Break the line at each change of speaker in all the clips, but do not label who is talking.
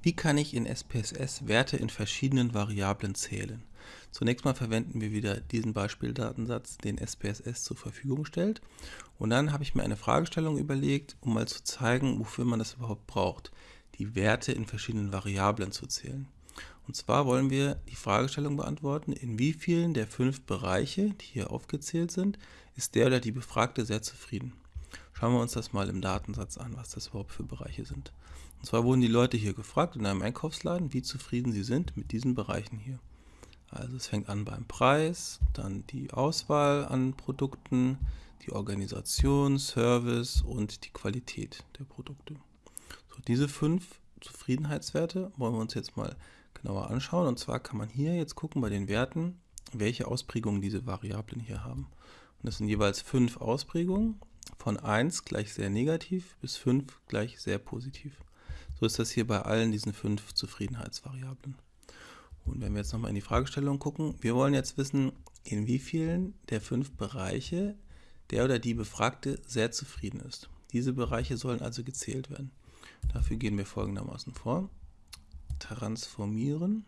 Wie kann ich in SPSS Werte in verschiedenen Variablen zählen? Zunächst mal verwenden wir wieder diesen Beispieldatensatz, den SPSS zur Verfügung stellt. Und dann habe ich mir eine Fragestellung überlegt, um mal zu zeigen, wofür man das überhaupt braucht, die Werte in verschiedenen Variablen zu zählen. Und zwar wollen wir die Fragestellung beantworten, in wie vielen der fünf Bereiche, die hier aufgezählt sind, ist der oder die Befragte sehr zufrieden. Schauen wir uns das mal im Datensatz an, was das überhaupt für Bereiche sind. Und zwar wurden die Leute hier gefragt in einem Einkaufsladen, wie zufrieden sie sind mit diesen Bereichen hier. Also es fängt an beim Preis, dann die Auswahl an Produkten, die Organisation, Service und die Qualität der Produkte. So, diese fünf Zufriedenheitswerte wollen wir uns jetzt mal genauer anschauen. Und zwar kann man hier jetzt gucken bei den Werten, welche Ausprägungen diese Variablen hier haben. Und das sind jeweils fünf Ausprägungen von 1 gleich sehr negativ bis 5 gleich sehr positiv. So ist das hier bei allen diesen fünf Zufriedenheitsvariablen. Und wenn wir jetzt nochmal in die Fragestellung gucken, wir wollen jetzt wissen, in wie vielen der fünf Bereiche der oder die Befragte sehr zufrieden ist. Diese Bereiche sollen also gezählt werden. Dafür gehen wir folgendermaßen vor. Transformieren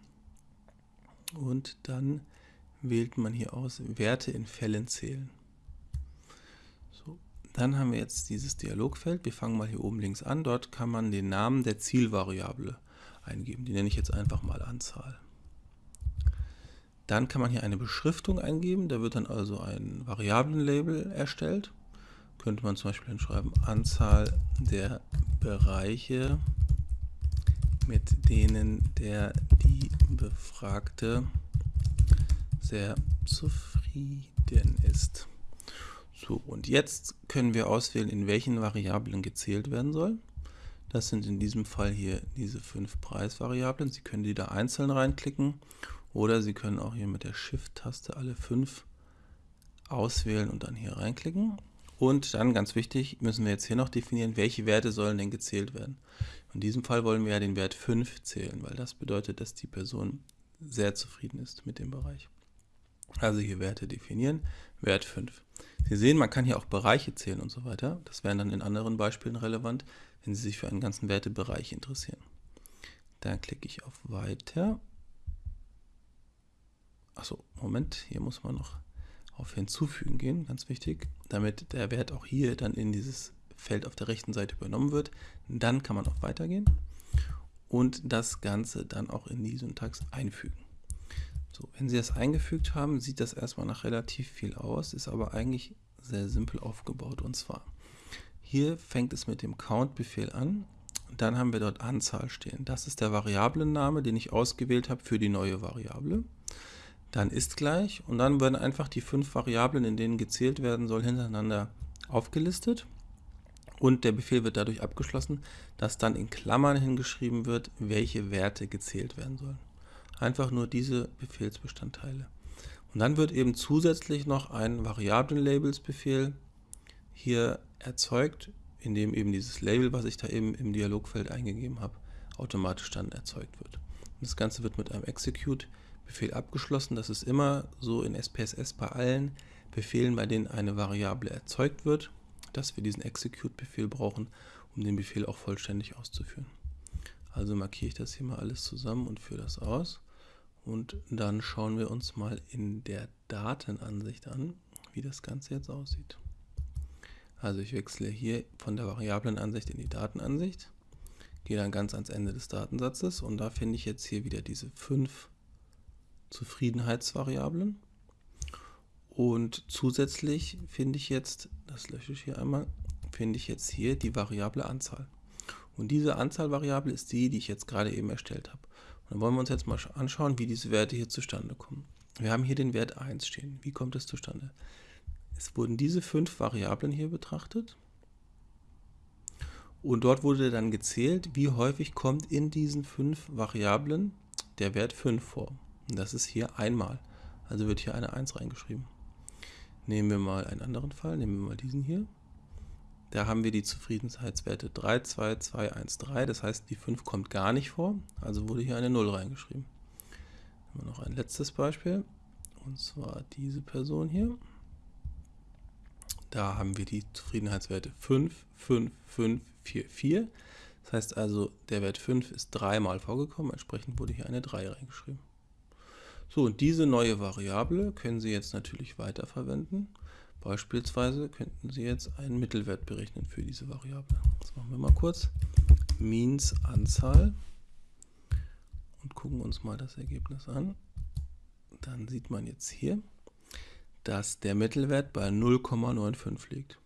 und dann wählt man hier aus Werte in Fällen zählen. Dann haben wir jetzt dieses Dialogfeld. Wir fangen mal hier oben links an. Dort kann man den Namen der Zielvariable eingeben. Die nenne ich jetzt einfach mal Anzahl. Dann kann man hier eine Beschriftung eingeben. Da wird dann also ein Variablenlabel erstellt. Könnte man zum Beispiel dann schreiben Anzahl der Bereiche, mit denen der die Befragte sehr zufrieden ist. So, und jetzt können wir auswählen, in welchen Variablen gezählt werden soll. Das sind in diesem Fall hier diese fünf Preisvariablen. Sie können die da einzeln reinklicken oder Sie können auch hier mit der Shift-Taste alle fünf auswählen und dann hier reinklicken. Und dann, ganz wichtig, müssen wir jetzt hier noch definieren, welche Werte sollen denn gezählt werden. In diesem Fall wollen wir ja den Wert 5 zählen, weil das bedeutet, dass die Person sehr zufrieden ist mit dem Bereich. Also hier Werte definieren, Wert 5. Sie sehen, man kann hier auch Bereiche zählen und so weiter. Das wäre dann in anderen Beispielen relevant, wenn Sie sich für einen ganzen Wertebereich interessieren. Dann klicke ich auf Weiter Achso, Moment, hier muss man noch auf Hinzufügen gehen, ganz wichtig, damit der Wert auch hier dann in dieses Feld auf der rechten Seite übernommen wird. Dann kann man auf Weitergehen und das Ganze dann auch in die Syntax einfügen. So, wenn Sie das eingefügt haben, sieht das erstmal nach relativ viel aus, ist aber eigentlich sehr simpel aufgebaut. Und zwar, hier fängt es mit dem Count-Befehl an. Dann haben wir dort Anzahl stehen. Das ist der Variablenname, den ich ausgewählt habe für die neue Variable dann ist gleich und dann werden einfach die fünf Variablen, in denen gezählt werden soll, hintereinander aufgelistet und der Befehl wird dadurch abgeschlossen, dass dann in Klammern hingeschrieben wird, welche Werte gezählt werden sollen. Einfach nur diese Befehlsbestandteile. Und dann wird eben zusätzlich noch ein Variablen-Labels-Befehl hier erzeugt, in dem eben dieses Label, was ich da eben im Dialogfeld eingegeben habe, automatisch dann erzeugt wird. Und das Ganze wird mit einem Execute Befehl abgeschlossen. Das ist immer so in SPSS bei allen Befehlen, bei denen eine Variable erzeugt wird, dass wir diesen Execute-Befehl brauchen, um den Befehl auch vollständig auszuführen. Also markiere ich das hier mal alles zusammen und führe das aus. Und dann schauen wir uns mal in der Datenansicht an, wie das Ganze jetzt aussieht. Also ich wechsle hier von der Variablenansicht in die Datenansicht, gehe dann ganz ans Ende des Datensatzes und da finde ich jetzt hier wieder diese fünf Zufriedenheitsvariablen. Und zusätzlich finde ich jetzt, das lösche ich hier einmal, finde ich jetzt hier die Variable Anzahl. Und diese Anzahlvariable ist die, die ich jetzt gerade eben erstellt habe. Und dann wollen wir uns jetzt mal anschauen, wie diese Werte hier zustande kommen. Wir haben hier den Wert 1 stehen. Wie kommt es zustande? Es wurden diese fünf Variablen hier betrachtet. Und dort wurde dann gezählt, wie häufig kommt in diesen fünf Variablen der Wert 5 vor. Das ist hier einmal. Also wird hier eine 1 reingeschrieben. Nehmen wir mal einen anderen Fall, nehmen wir mal diesen hier. Da haben wir die Zufriedenheitswerte 3, 2, 2, 1, 3. Das heißt, die 5 kommt gar nicht vor. Also wurde hier eine 0 reingeschrieben. Wir noch ein letztes Beispiel. Und zwar diese Person hier. Da haben wir die Zufriedenheitswerte 5, 5, 5, 4, 4. Das heißt also, der Wert 5 ist dreimal vorgekommen, entsprechend wurde hier eine 3 reingeschrieben. So, und diese neue Variable können Sie jetzt natürlich weiterverwenden. Beispielsweise könnten Sie jetzt einen Mittelwert berechnen für diese Variable. Das machen wir mal kurz. Means Anzahl und gucken uns mal das Ergebnis an. Dann sieht man jetzt hier, dass der Mittelwert bei 0,95 liegt.